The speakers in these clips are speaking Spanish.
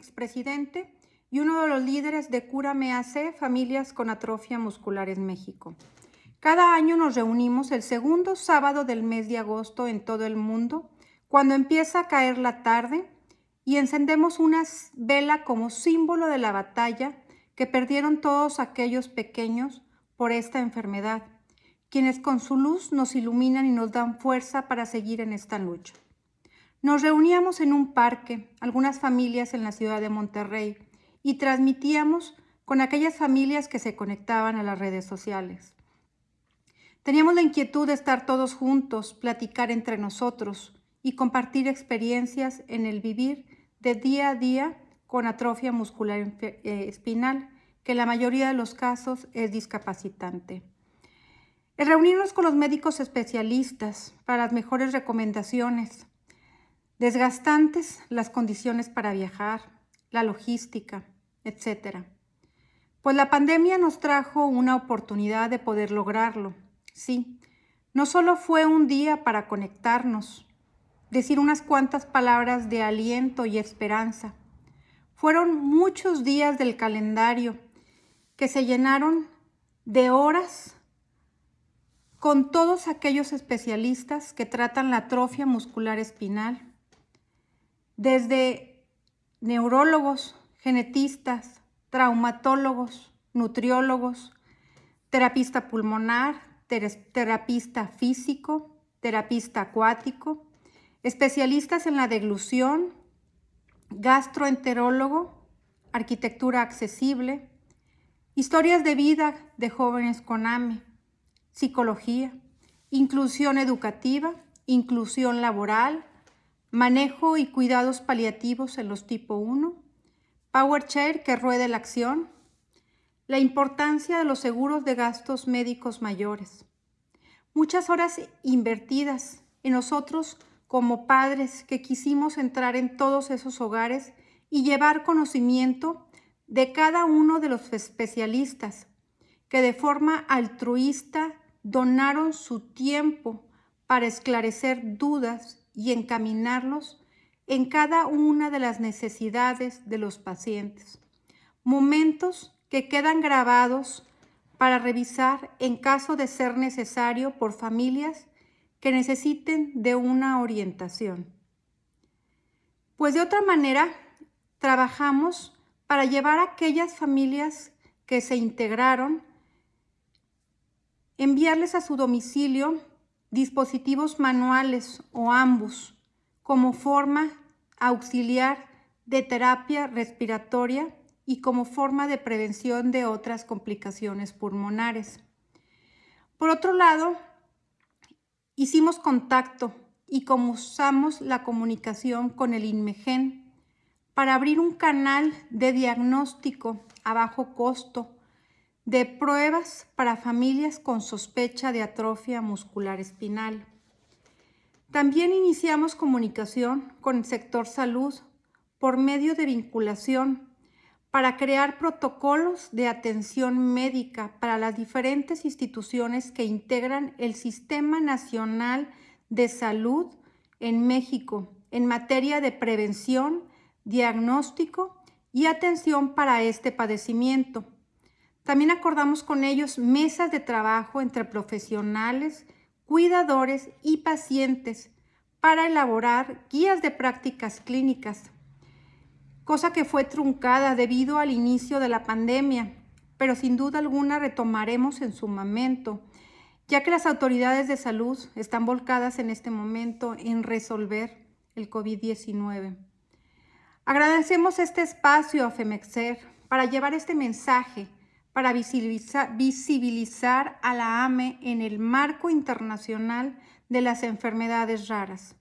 expresidente y uno de los líderes de Cúrame AC, Familias con Atrofia Muscular en México. Cada año nos reunimos el segundo sábado del mes de agosto en todo el mundo, cuando empieza a caer la tarde y encendemos una vela como símbolo de la batalla que perdieron todos aquellos pequeños por esta enfermedad, quienes con su luz nos iluminan y nos dan fuerza para seguir en esta lucha. Nos reuníamos en un parque, algunas familias en la ciudad de Monterrey, y transmitíamos con aquellas familias que se conectaban a las redes sociales. Teníamos la inquietud de estar todos juntos, platicar entre nosotros y compartir experiencias en el vivir de día a día con atrofia muscular eh, espinal, que en la mayoría de los casos es discapacitante. El reunirnos con los médicos especialistas para las mejores recomendaciones, Desgastantes las condiciones para viajar, la logística, etc. Pues la pandemia nos trajo una oportunidad de poder lograrlo. Sí, no solo fue un día para conectarnos, decir unas cuantas palabras de aliento y esperanza. Fueron muchos días del calendario que se llenaron de horas con todos aquellos especialistas que tratan la atrofia muscular espinal, desde neurólogos, genetistas, traumatólogos, nutriólogos, terapista pulmonar, terapista físico, terapista acuático, especialistas en la deglución, gastroenterólogo, arquitectura accesible, historias de vida de jóvenes con AME, psicología, inclusión educativa, inclusión laboral, manejo y cuidados paliativos en los tipo 1, Power Chair que ruede la acción, la importancia de los seguros de gastos médicos mayores, muchas horas invertidas en nosotros como padres que quisimos entrar en todos esos hogares y llevar conocimiento de cada uno de los especialistas que de forma altruista donaron su tiempo para esclarecer dudas y encaminarlos en cada una de las necesidades de los pacientes. Momentos que quedan grabados para revisar en caso de ser necesario por familias que necesiten de una orientación. Pues de otra manera, trabajamos para llevar a aquellas familias que se integraron, enviarles a su domicilio dispositivos manuales o ambos como forma auxiliar de terapia respiratoria y como forma de prevención de otras complicaciones pulmonares. Por otro lado, hicimos contacto y usamos la comunicación con el INMEGEN para abrir un canal de diagnóstico a bajo costo de pruebas para familias con sospecha de atrofia muscular espinal. También iniciamos comunicación con el sector salud por medio de vinculación para crear protocolos de atención médica para las diferentes instituciones que integran el Sistema Nacional de Salud en México en materia de prevención, diagnóstico y atención para este padecimiento también acordamos con ellos mesas de trabajo entre profesionales, cuidadores y pacientes para elaborar guías de prácticas clínicas, cosa que fue truncada debido al inicio de la pandemia, pero sin duda alguna retomaremos en su momento, ya que las autoridades de salud están volcadas en este momento en resolver el COVID-19. Agradecemos este espacio a FEMEXER para llevar este mensaje para visibilizar, a la AME en el marco internacional de las enfermedades raras.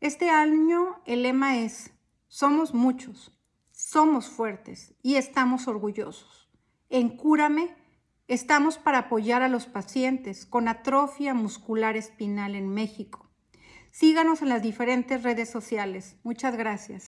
Este año el lema es, somos muchos, somos fuertes y estamos orgullosos. En Cúrame estamos para apoyar a los pacientes con atrofia muscular espinal en México. Síganos en las diferentes redes sociales. Muchas gracias.